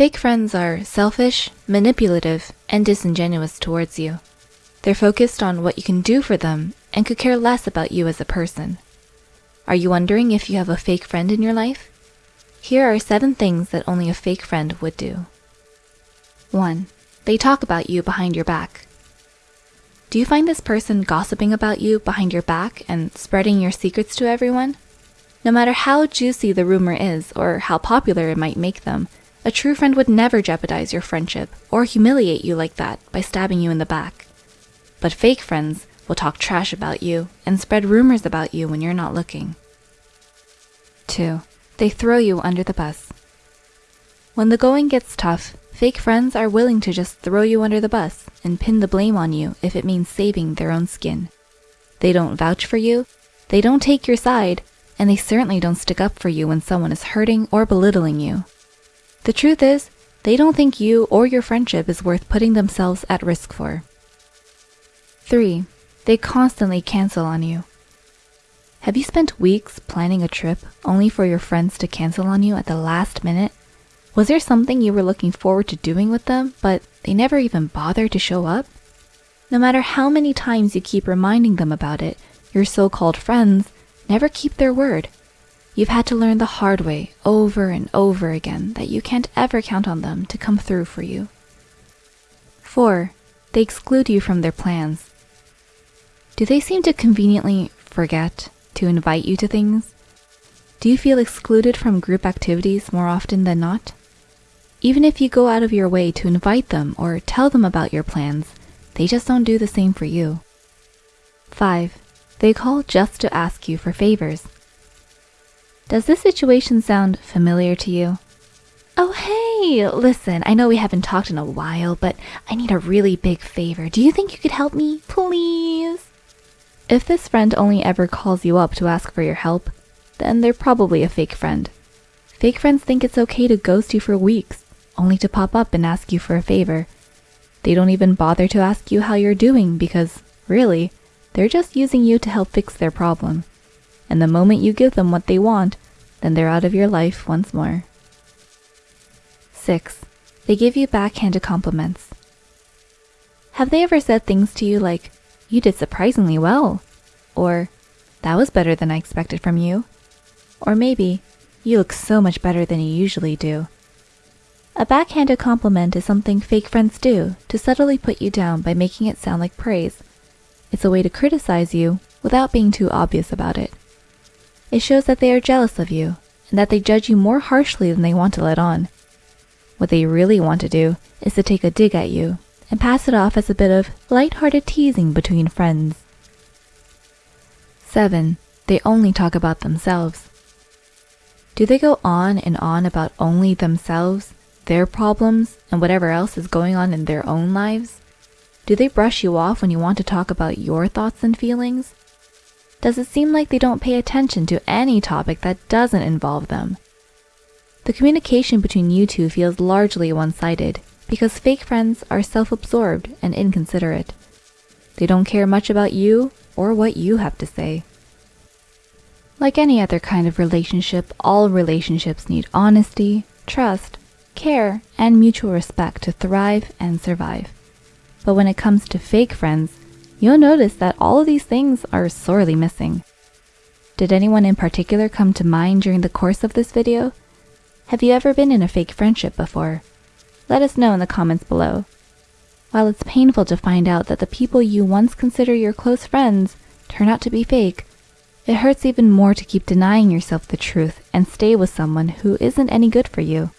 Fake friends are selfish, manipulative, and disingenuous towards you. They're focused on what you can do for them and could care less about you as a person. Are you wondering if you have a fake friend in your life? Here are seven things that only a fake friend would do. 1. They talk about you behind your back. Do you find this person gossiping about you behind your back and spreading your secrets to everyone? No matter how juicy the rumor is or how popular it might make them, a true friend would never jeopardize your friendship or humiliate you like that by stabbing you in the back. But fake friends will talk trash about you and spread rumors about you when you're not looking. 2. They throw you under the bus. When the going gets tough, fake friends are willing to just throw you under the bus and pin the blame on you if it means saving their own skin. They don't vouch for you, they don't take your side, and they certainly don't stick up for you when someone is hurting or belittling you. The truth is, they don't think you or your friendship is worth putting themselves at risk for. 3. They constantly cancel on you. Have you spent weeks planning a trip only for your friends to cancel on you at the last minute? Was there something you were looking forward to doing with them, but they never even bothered to show up? No matter how many times you keep reminding them about it, your so-called friends never keep their word. You've had to learn the hard way over and over again that you can't ever count on them to come through for you. 4. They exclude you from their plans. Do they seem to conveniently forget to invite you to things? Do you feel excluded from group activities more often than not? Even if you go out of your way to invite them or tell them about your plans, they just don't do the same for you. 5. They call just to ask you for favors. Does this situation sound familiar to you? Oh, hey, listen, I know we haven't talked in a while, but I need a really big favor. Do you think you could help me, please? If this friend only ever calls you up to ask for your help, then they're probably a fake friend. Fake friends think it's okay to ghost you for weeks, only to pop up and ask you for a favor. They don't even bother to ask you how you're doing because, really, they're just using you to help fix their problem and the moment you give them what they want, then they're out of your life once more. 6. They give you backhanded compliments. Have they ever said things to you like, you did surprisingly well, or that was better than I expected from you, or maybe, you look so much better than you usually do. A backhanded compliment is something fake friends do to subtly put you down by making it sound like praise. It's a way to criticize you without being too obvious about it. It shows that they are jealous of you and that they judge you more harshly than they want to let on. What they really want to do is to take a dig at you and pass it off as a bit of light-hearted teasing between friends. 7. They only talk about themselves. Do they go on and on about only themselves, their problems, and whatever else is going on in their own lives? Do they brush you off when you want to talk about your thoughts and feelings? Does it seem like they don't pay attention to any topic that doesn't involve them. The communication between you two feels largely one-sided because fake friends are self-absorbed and inconsiderate. They don't care much about you or what you have to say. Like any other kind of relationship, all relationships need honesty, trust, care, and mutual respect to thrive and survive. But when it comes to fake friends, you'll notice that all of these things are sorely missing. Did anyone in particular come to mind during the course of this video? Have you ever been in a fake friendship before? Let us know in the comments below. While it's painful to find out that the people you once consider your close friends turn out to be fake, it hurts even more to keep denying yourself the truth and stay with someone who isn't any good for you.